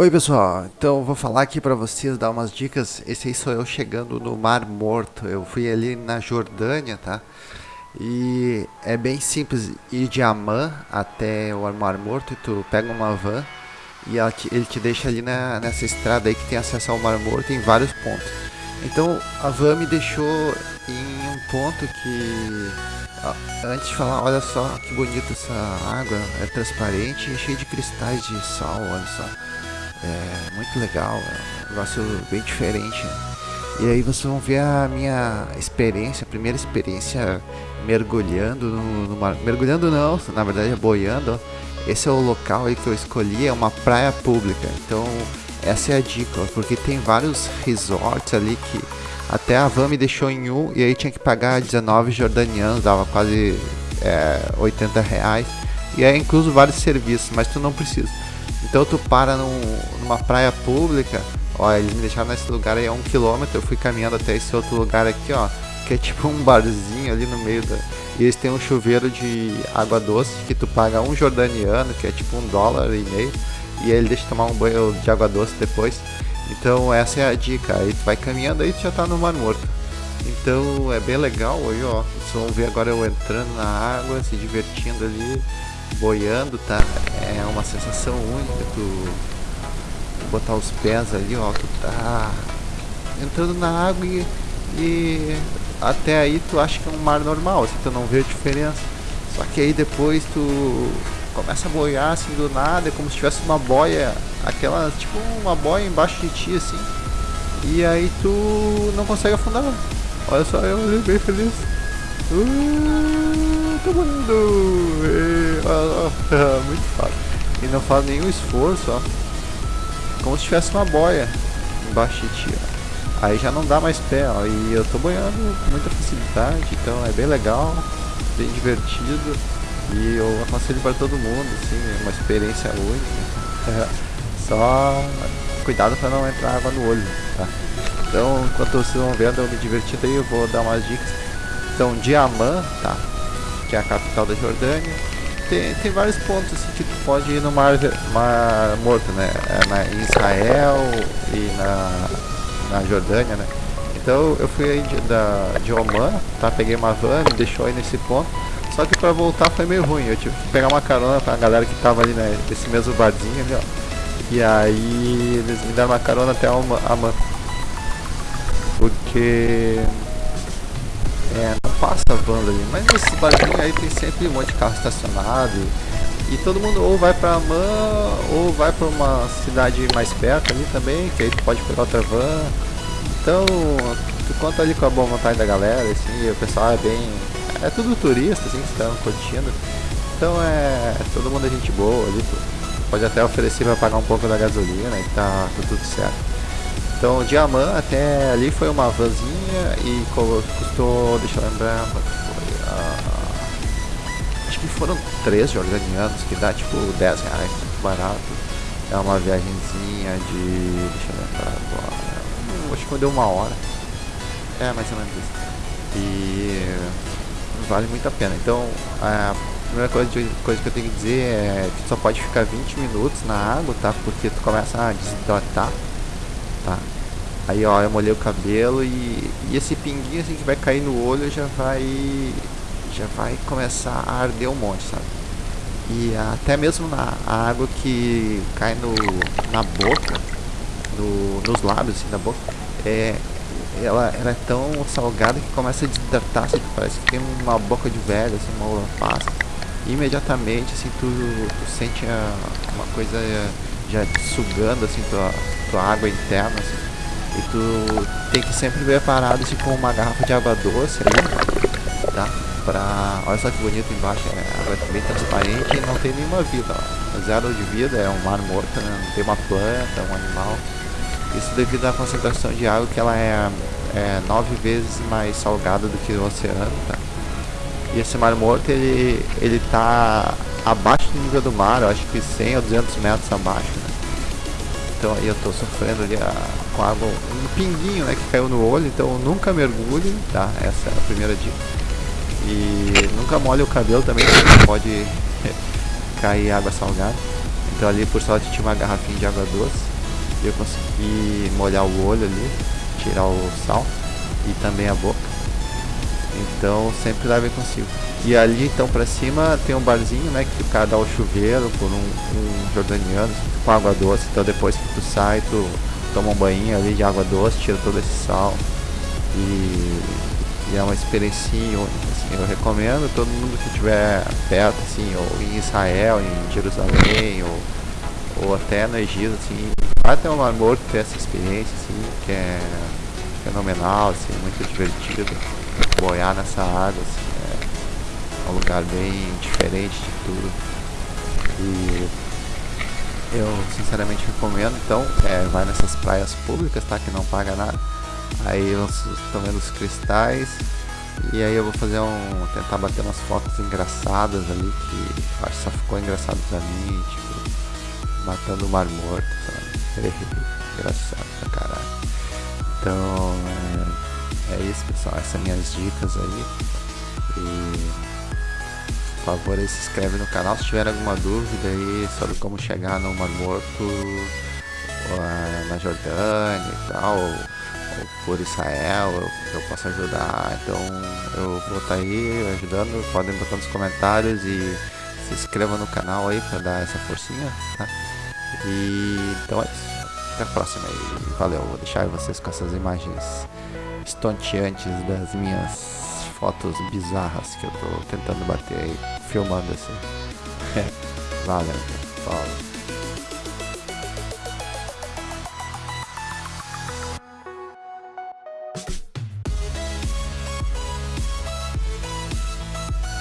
Oi pessoal, então vou falar aqui para vocês, dar umas dicas. Esse aí sou eu chegando no Mar Morto. Eu fui ali na Jordânia, tá? E é bem simples ir de Amman até o Mar Morto. E tu pega uma van e ele te deixa ali na, nessa estrada aí que tem acesso ao Mar Morto em vários pontos. Então a van me deixou em um ponto que antes de falar, olha só que bonita essa água, é transparente e cheia de cristais de sal, olha só. É muito legal, é um negócio bem diferente. E aí vocês vão ver a minha experiência, a primeira experiência mergulhando no, no mar. Mergulhando não, na verdade é boiando. Esse é o local aí que eu escolhi, é uma praia pública. Então essa é a dica, porque tem vários resorts ali que até a van me deixou em um e aí tinha que pagar 19 jordanianos, dava quase é, 80 reais. E é incluso vários serviços, mas tu não precisa. Então tu para num, numa praia pública, ó, eles me deixaram nesse lugar aí a um quilômetro, eu fui caminhando até esse outro lugar aqui, ó, que é tipo um barzinho ali no meio da. E eles têm um chuveiro de água doce que tu paga um jordaniano, que é tipo um dólar e meio, e ele deixa tomar um banho de água doce depois. Então essa é a dica, aí tu vai caminhando aí tu já tá no Mar Morto. Então é bem legal aí, ó. Vocês vão ver agora eu entrando na água, se divertindo ali boiando, tá? É uma sensação única, tu, botar os pés ali, ó, tu tá entrando na água e, e até aí tu acha que é um mar normal, assim, tu não vê a diferença. Só que aí depois tu começa a boiar assim do nada, é como se tivesse uma boia, aquela, tipo uma boia embaixo de ti, assim. E aí tu não consegue afundar. Olha só, eu bem feliz. Uh, tô morrendo! Muito fácil. E não faz nenhum esforço, ó. Como se tivesse uma boia embaixo de ti, ó. Aí já não dá mais pé, ó. E eu tô banhando com muita facilidade, então é bem legal, bem divertido. E eu aconselho para todo mundo, assim, é uma experiência única. Só cuidado para não entrar água no olho, tá? Então, enquanto vocês vão vendo eu me divertindo aí, eu vou dar umas dicas. Então, Diamã, tá? Que é a capital da Jordânia tem, tem vários pontos assim que tu pode ir no mar, mar morto, né? É na, em Israel e na, na Jordânia, né? Então eu fui aí de, da, de Oman, tá? Peguei uma van, me deixou aí nesse ponto. Só que pra voltar foi meio ruim. Eu tive que pegar uma carona pra galera que tava ali né, nesse mesmo barzinho ali, ó. E aí eles me deram uma carona até Oman. Porque é, passa banda ali, mas nesse barzinho aí tem sempre um monte de carro estacionado e todo mundo ou vai pra Amman ou vai pra uma cidade mais perto ali também, que aí tu pode pegar outra van. Então, tu conta ali com a boa vontade da galera, assim, o pessoal é bem. É tudo turista, assim, que estão curtindo. Então é. Todo mundo é gente boa ali, tu pode até oferecer pra pagar um pouco da gasolina e tá, tá tudo certo. Então, de Amman até ali foi uma vanzinha e custou, deixa eu lembrar, foi? Uh, acho que foram três jordanianos, que dá tipo 10 reais, muito barato. É uma viagemzinha de, deixa eu lembrar agora, hum, acho que deu uma hora. É, mais ou menos isso. E vale muito a pena. Então, a primeira coisa, coisa que eu tenho que dizer é que tu só pode ficar 20 minutos na água, tá? Porque tu começa a desidratar tá? Aí ó, eu molhei o cabelo e, e esse pinguinho assim que vai cair no olho já vai já vai começar a arder um monte, sabe? E até mesmo na água que cai no, na boca, no, nos lábios assim da boca, é, ela, ela é tão salgada que começa a desidratar, assim, parece que tem uma boca de velho, assim, uma uva passa. Imediatamente assim tu, tu sente uma coisa já sugando assim tua, tua água interna assim, e tu tem que sempre ver parado assim, com uma garrafa de água doce tá? Pra... Olha só que bonito embaixo, é água bem transparente e não tem nenhuma vida, ó. Zero de vida, é um mar morto, né? Não tem uma planta, um animal. Isso devido à concentração de água que ela é, é nove vezes mais salgada do que o oceano, tá? E esse mar morto, ele, ele tá abaixo do nível do mar, acho que 100 ou 200 metros abaixo, né? Então aí eu tô sofrendo ali a, com água, um pinguinho, né, que caiu no olho, então nunca mergulhe, tá? Essa é a primeira dica. E nunca molhe o cabelo também, porque pode cair água salgada. Então ali por sorte tinha uma garrafinha de água doce. e eu consegui molhar o olho ali, tirar o sal e também a boca. Então sempre levem consigo. E ali então pra cima tem um barzinho, né? Que o cara dá o chuveiro por um, um jordaniano com água doce. Então depois que tu sai, tu toma um banho ali de água doce, tira todo esse sal. E, e é uma experiência assim, eu recomendo todo mundo que estiver perto, assim, ou em Israel, em Jerusalém, ou, ou até no Egito, assim, vai ter um Mar Morto ter essa experiência, assim, que é fenomenal, assim, muito divertido. Boiar nessa água, assim, é um lugar bem diferente de tudo. E eu sinceramente recomendo, então, é, vai nessas praias públicas, tá? Que não paga nada. Aí estão vendo os cristais. E aí eu vou fazer um. tentar bater umas fotos engraçadas ali que acho que só ficou engraçado pra mim, tipo, matando o mar morto, sabe? Engraçado pra caralho. Então é, é isso pessoal, essas são minhas dicas aí. E por favor aí se inscreve no canal se tiver alguma dúvida aí sobre como chegar no Mar Morto ou, na Jordânia e tal por Israel, eu, eu posso ajudar. Então eu vou estar tá aí ajudando. Podem botar nos comentários e se inscreva no canal aí para dar essa forcinha, tá? E então é isso. Até a próxima. Valeu, vou deixar vocês com essas imagens estonteantes das minhas fotos bizarras que eu tô tentando bater aí, filmando assim. Valeu, falou.